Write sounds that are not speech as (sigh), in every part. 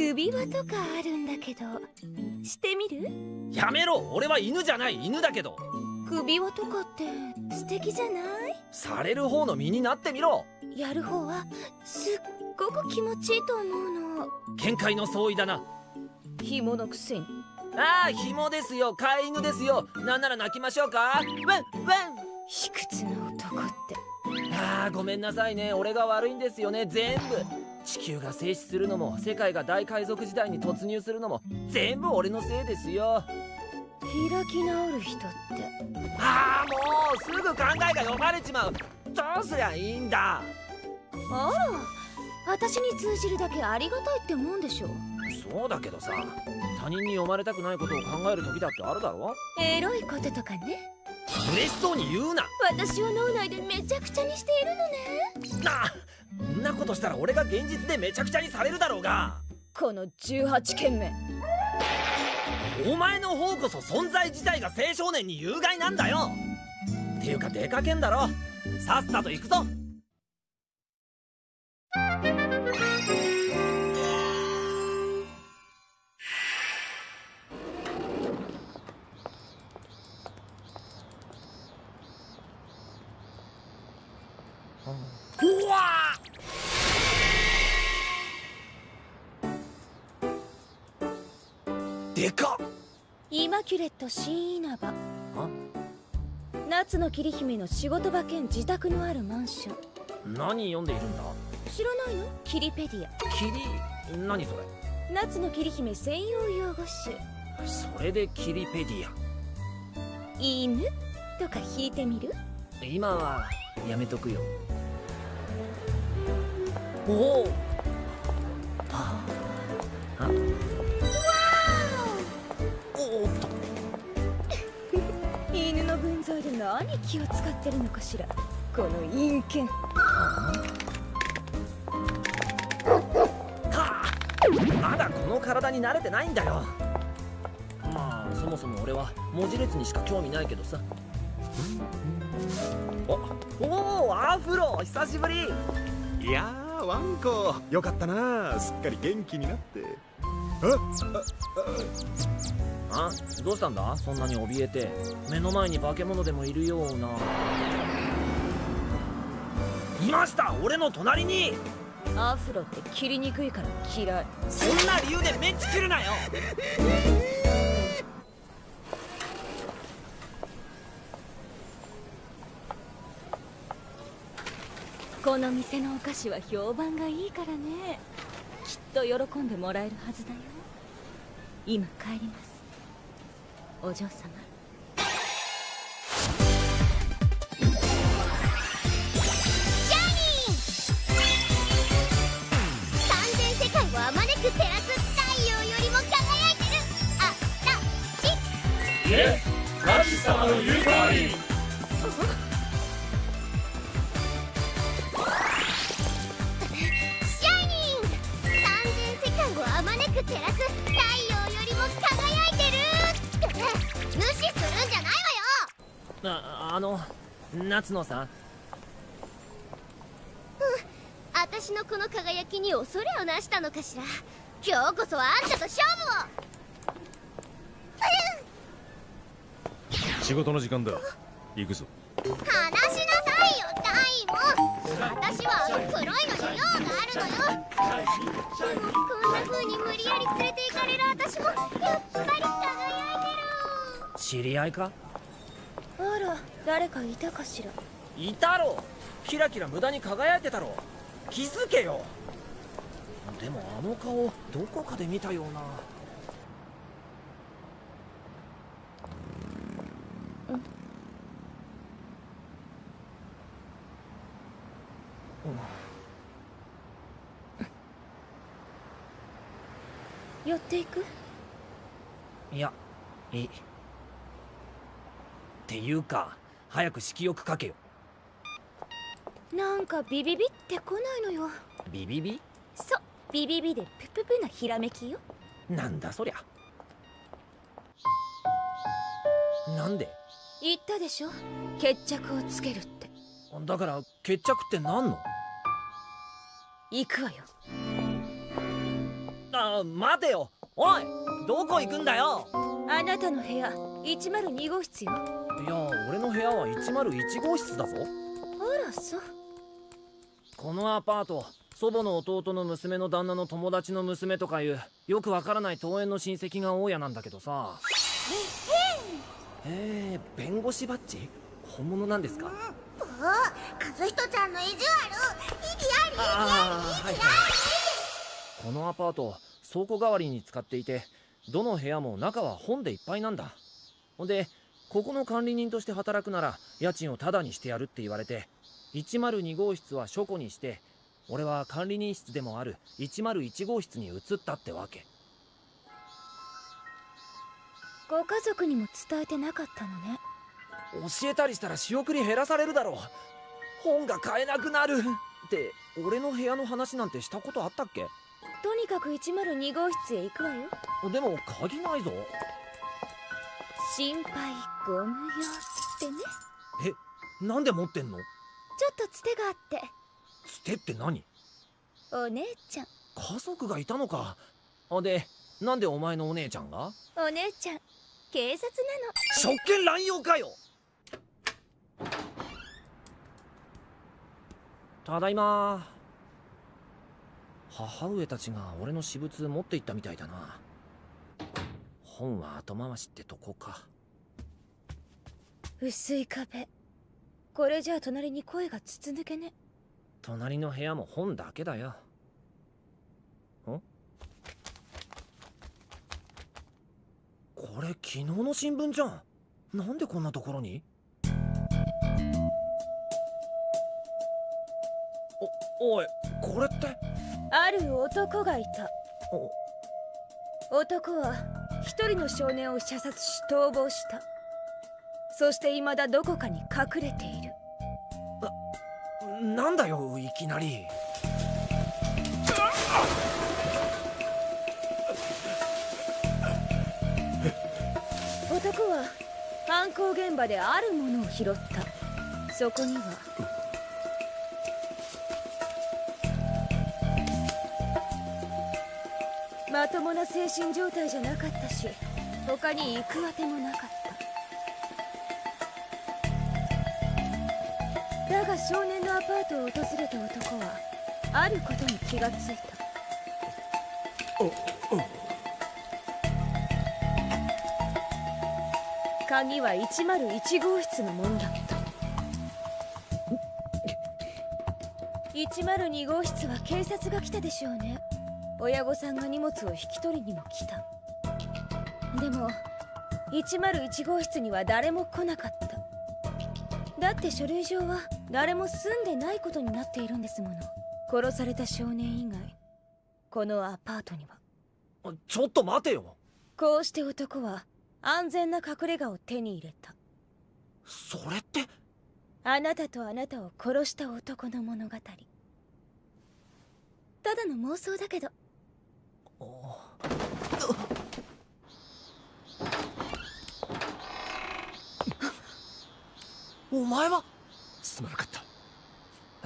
首輪とかあるんだけど。してみる？やめろ。俺は犬じゃない。犬だけど。首輪とかって素敵じゃない？される方の身になってみろ。やる方はすっごく気持ちいいと思うの。見解の相違だな。紐のくせに。ああ紐ですよ。飼い犬ですよ。なんなら泣きましょうか？ワンワン卑屈な男って。ああごめんなさいね。俺が悪いんですよね。全部地球が静止するのも世界が大海賊時代に突入するのも全部俺のせいですよ。開き直る人って。ああもうすぐ考えが読まれちまう。どうすりゃいいんだ。あら私に通じるだけありがたいってもんでしょそうだけどさ他人に読まれたくないことを考える時だってあるだろ。エロいこととかね嬉しそうに言うな。私を脳内でめちゃくちゃにしているのね。なあんなことしたら俺が現実でめちゃくちゃにされるだろうが。この18件目。お前の方こそ存在自体が青少年に有害なんだよ。っていうか出かけんだろ。さっさと行くぞイマキュレット新稲葉夏の桐姫の仕事場兼自宅のあるマンション。何読んでいるんだ？知らないの？キリペディア。キリ？何それ？夏の桐姫専用用語集それでキリペディア？犬？とか引いてみる？今はやめとくよ。おお何気を使ってるのかしら？この陰険。はあ。まだこの体に慣れてないんだよ。まあそもそも俺は文字列にしか興味ないけどさ。おおおアフロ久しぶり。いやーワンコ。よかったな。すっかり元気になって。ああどうしたんだ？そんなに怯えて。目の前に化け物でもいるような。いました！俺の隣に！アフロって切りにくいから嫌い。そんな理由でメンチ切るなよこの店のお菓子は評判がいいからね。きっと喜んでもらえるはずだよ。今帰ります。お嬢様。夏野さん。私のこの輝きに恐れをなしたのかしら。今日こそはあんたと勝負を。仕事の時間だ。行くぞ。話しなさいよダイモン私はあの黒いのに用があるのよ。でもこんな風に無理やり連れて行かれる私もやっぱり輝いてる。知り合いか？あら誰かいたかしら？いたろ。キラキラ無駄に輝いてたろ。気づけよ。でもあの顔どこかで見たような。寄っていく？いやいいっていうか早く色欲かけよ。なんかビビビって来ないのよ。ビビビ？そうビビビでプププなひらめきよ。なんだそりゃ。なんで？言ったでしょ？決着をつけるって。だから決着って何の？行くわよ。ああ待てよ。おいどこ行くんだよ？あなたの部屋102号室よいや俺の部屋は101号室だぞ。あらそう。このアパート祖母の弟の娘の旦那の友達の娘とかいうよくわからない遠縁の親戚が大家なんだけどさ。えー、弁護士バッジ？本物なんですか？お和人ちゃんの意地悪。意義ありああはいはい。このアパート倉庫代わりに使っていてどの部屋も中は本でいっぱいなんだ。ほんでここの管理人として働くなら家賃をタダにしてやるって言われて102号室は書庫にして俺は管理人室でもある101号室に移ったってわけ。ご家族にも伝えてなかったのね。教えたりしたら仕送り減らされるだろう。本が買えなくなる。って俺の部屋の話なんてしたことあったっけ？とにかく102号室へ行くわよ。でも鍵ないぞ心配ご無用ってね。えなんで持ってんの？ちょっとつてがあって。つてって何？お姉ちゃん。家族がいたのか。あでなんでお前のお姉ちゃんが？お姉ちゃん警察職権乱用かよ！ただいま。母上たちが俺の私物持って行ったみたいだな本は後回しってとこか。薄い壁。これじゃあ隣に声が筒抜けね。隣の部屋も本だけだよ。んこれ昨日の新聞じゃん。なんでこんなところに？おおいこれって？ある男がいた。お？男は一人の少年を射殺し逃亡した。そして未だどこかに隠れている。なんだよいきなり。男は犯行現場であるものを拾った。そこにはともな精神状態じゃなかったし他に行くあてもなかった。だが少年のアパートを訪れた男はあることに気がついた。鍵は101号室のものだった。102号室は警察が来たでしょうね親御さんが荷物を引き取りにも来た。でも101号室には誰も来なかった。だって書類上は誰も住んでないことになっているんですもの。殺された少年以外このアパートには。ちょっと待てよ。こうして男は安全な隠れ家を手に入れた。それって？あなたとあなたを殺した男の物語。ただの妄想だけどお前は？すまなかった。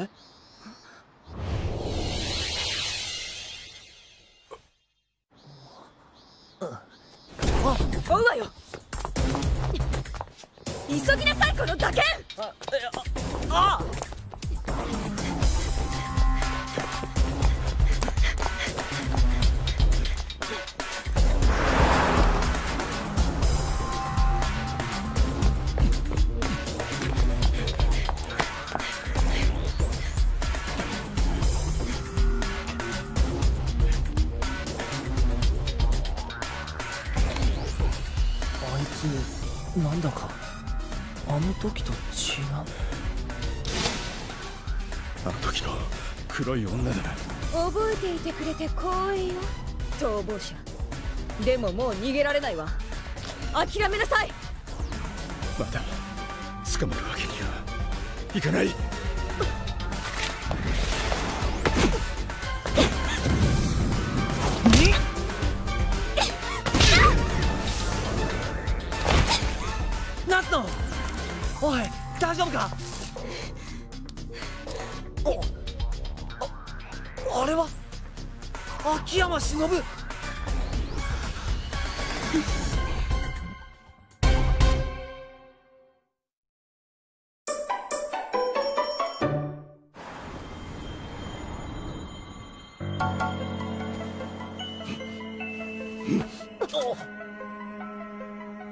え？追うわよ。急ぎなさいこのガキあえあああ黒い女だ覚えていてくれて光栄よ。逃亡者。でももう逃げられないわ。諦めなさい。まだ捕まるわけにはいかない。夏野おい大丈夫かあれは？秋山忍。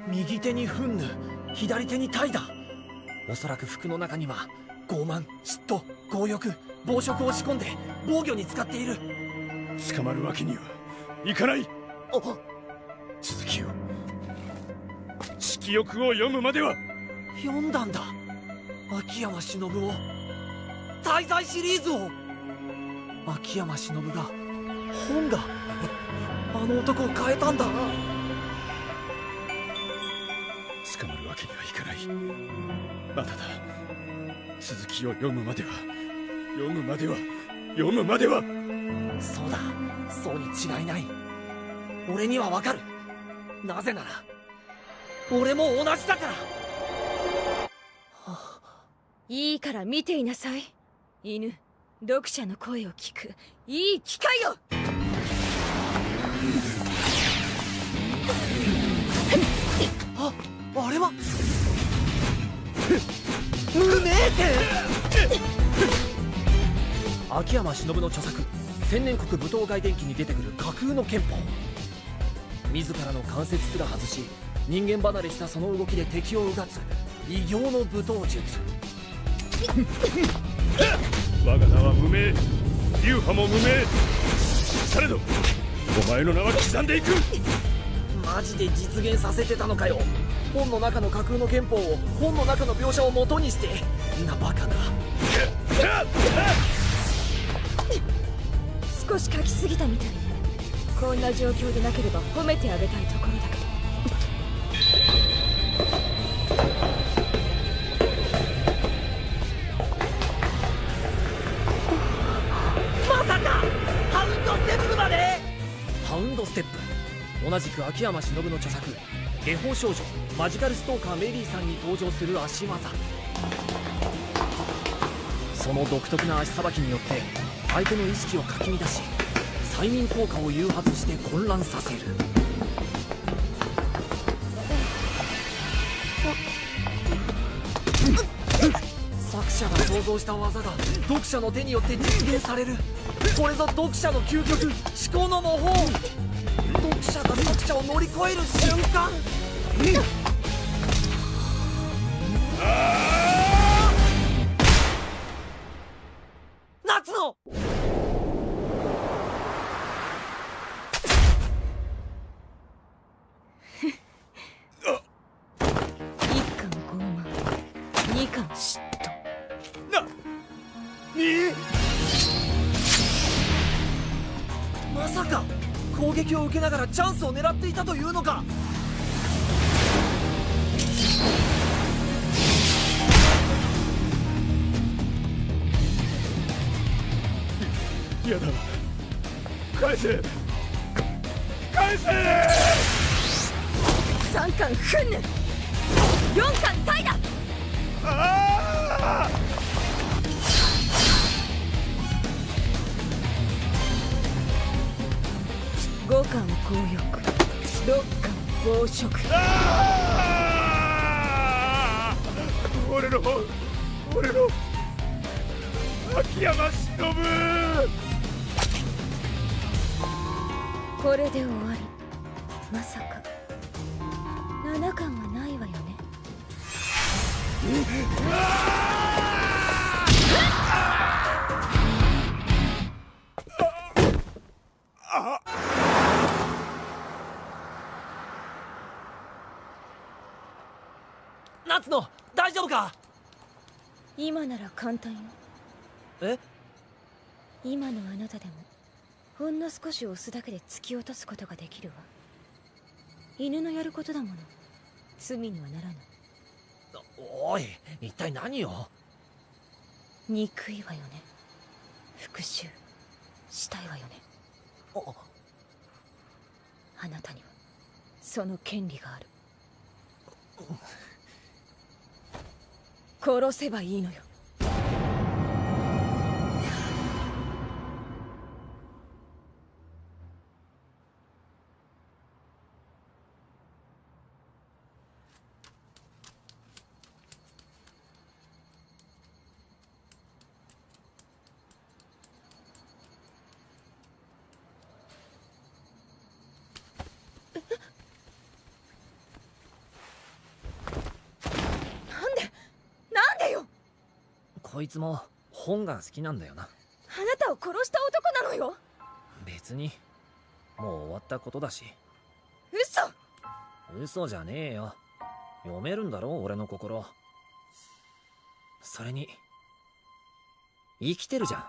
右手に憤怒左手に怠惰おそらく服の中には傲慢嫉妬強欲。暴食を仕込んで防御に使っている。捕まるわけにはいかない。続きを。色欲を読むまでは。読んだんだ。秋山忍を滞在シリーズを。秋山忍が本が (laughs) あの男を変えたんだ。捕まるわけにはいかない。まだだ続きを読むまでは読むまでは読むまでは。そうだそうに違いない。俺にはわかる。なぜなら俺も同じだから。いいから見ていなさい。犬読者の声を聞く。いい機会よ。ああれは？無名店？秋山忍の著作天然国武闘外伝記に出てくる架空の憲法。自らの関節すら外し人間離れしたその動きで敵をうがつ異形の武闘術。我が名は無名流派も無名。されどお前の名は刻んでいく。マジで実現させてたのかよ。本の中の架空の憲法を本の中の描写を元にして。なバカな (laughs) 少し書きすぎたみたいこんな状況でなければ褒めてあげたいところだけどまさかハウンドステップまで。ハウンドステップ。同じく秋山忍の著作「下法少女マジカルストーカーメリーさん」に登場する足技。その独特な足さばきによって相手の意識をかき乱し催眠効果を誘発して混乱させる。作者が想像した技が読者の手によって実現される。これぞ読者の究極思考の模倣読者が作者を乗り越える瞬間。夏ながらチャンスを狙っていたというのか。嫌だ返せ。返せ。三巻憤怒四巻怠惰ああ五巻強欲六巻暴食俺の俺の秋山忍。これで終わり。まさか。七巻はないわよねか？今なら簡単よ。え？今のあなたでもほんの少し押すだけで突き落とすことができるわ。犬のやることだもの。罪にはならない。おい一体何を？憎いわよね。復讐。したいわよね。あなたにはその権利がある殺せばいいのよ。こいつも本が好きなんだよな。あなたを殺した男なのよ。別にもう終わったことだし。嘘。嘘じゃねえよ。読めるんだろ俺の心。それに生きてるじゃん。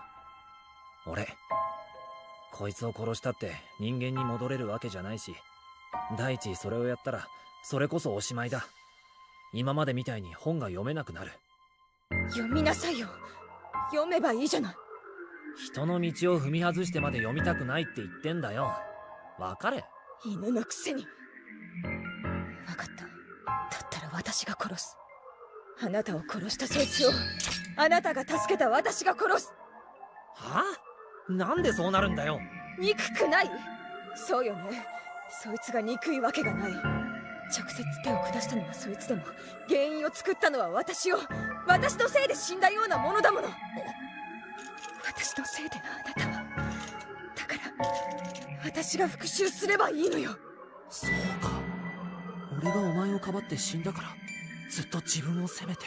俺。こいつを殺したって人間に戻れるわけじゃないし。第一それをやったらそれこそおしまいだ。今までみたいに本が読めなくなる読みなさいよ。読めばいいじゃない。人の道を踏み外してまで読みたくないって言ってんだよ。わかれ。犬のくせに。分かった。だったら私が殺す。あなたを殺したそいつを。あなたが助けた私が殺す。はあ？なんでそうなるんだよ。憎くない？そうよね。そいつが憎いわけがない直接手を下したのはそいつでも。原因を作ったのは私を私のせいで死んだようなものだもの。私のせいであなたは。だから私が復讐すればいいのよ。そうか。俺がお前をかばって死んだからずっと自分を責めて。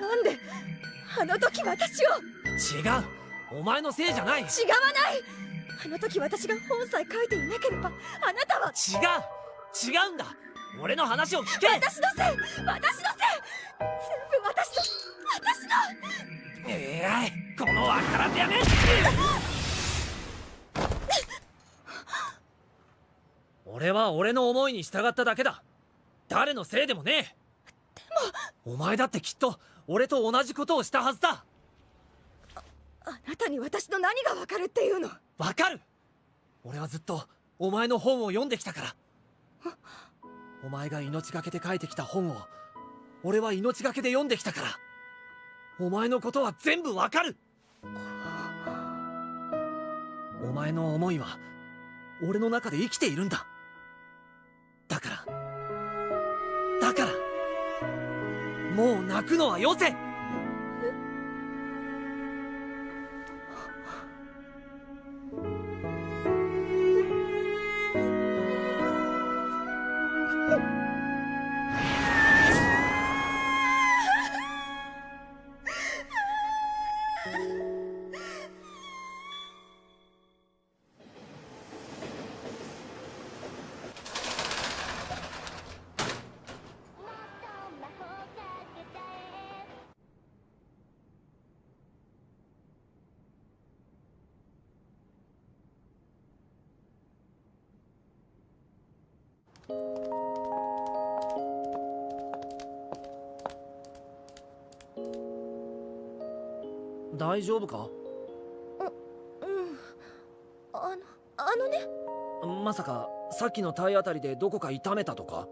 なんであの時私を。違う。お前のせいじゃない。違わないあの時私が本さえ書いていなければあなたは。違う。んだ。俺の話を聞け。私のせい。私のせい。全部私の。私の。えらい。このわからずやめ。俺は俺の思いに従っただけだ。誰のせいでもねえ。でもお前だってきっと俺と同じことをしたはずだ。あなたに私の何がわかるっていうの？わかる！俺はずっとお前の本を読んできたから。お前が命がけで書いてきた本を俺は命がけで読んできたから。お前のことは全部わかる！お前の思いは俺の中で生きているんだ。だからだからもう泣くのはよせ！大丈夫か？うん。あのあのね。まさかさっきの体当たりでどこか痛めたとか？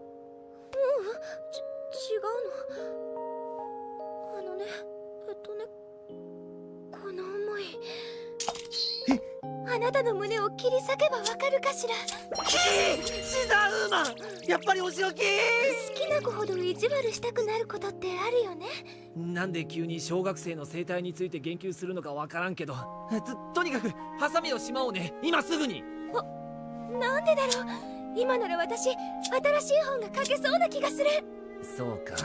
なたの胸を切り裂けばわかるかしら？シザーウーマンやっぱりお仕置き。好きな子ほど意地悪したくなることってあるよね。なんで急に小学生の生態について言及するのかわからんけど。ととにかくハサミをしまおうね。今すぐに。なんでだろう？今なら私新しい本が書けそうな気がする。そうか。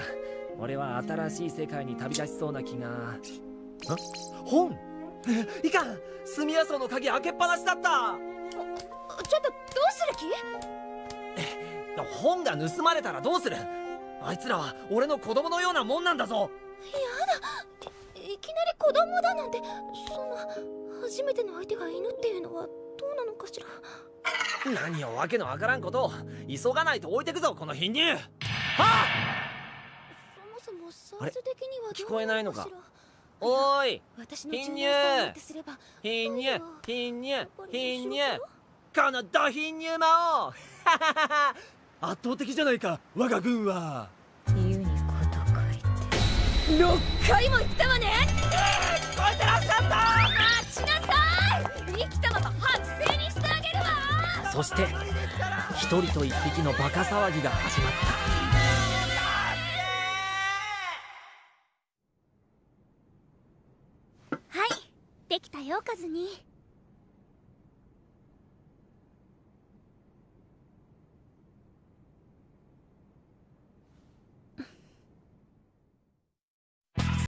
俺は新しい世界に旅立ちそうな気が。あ本？(laughs) いかん。住谷荘の鍵開けっぱなしだった。ちょっとどうする気？本が盗まれたらどうする？あいつらは俺の子供のようなもんなんだぞ。いきなり子供だなんてそんな初めての相手が犬っていうのはどうなのかしら？何をわけのわからんことを。急がないと置いてくぞこの貧乳。あそもそもサイズ的には聞こえないのか？おーい貧乳。貧乳貧乳貧乳。このド貧乳魔王。(laughs) 圧倒的じゃないか我が軍は。ユニコと書いて。6回も言ったわね。聞こえてらっしゃっ待ちなさい。生きたまま剥製にしてあげるわ。たそして一人と一匹のバカ騒ぎが始まったできたよカズニ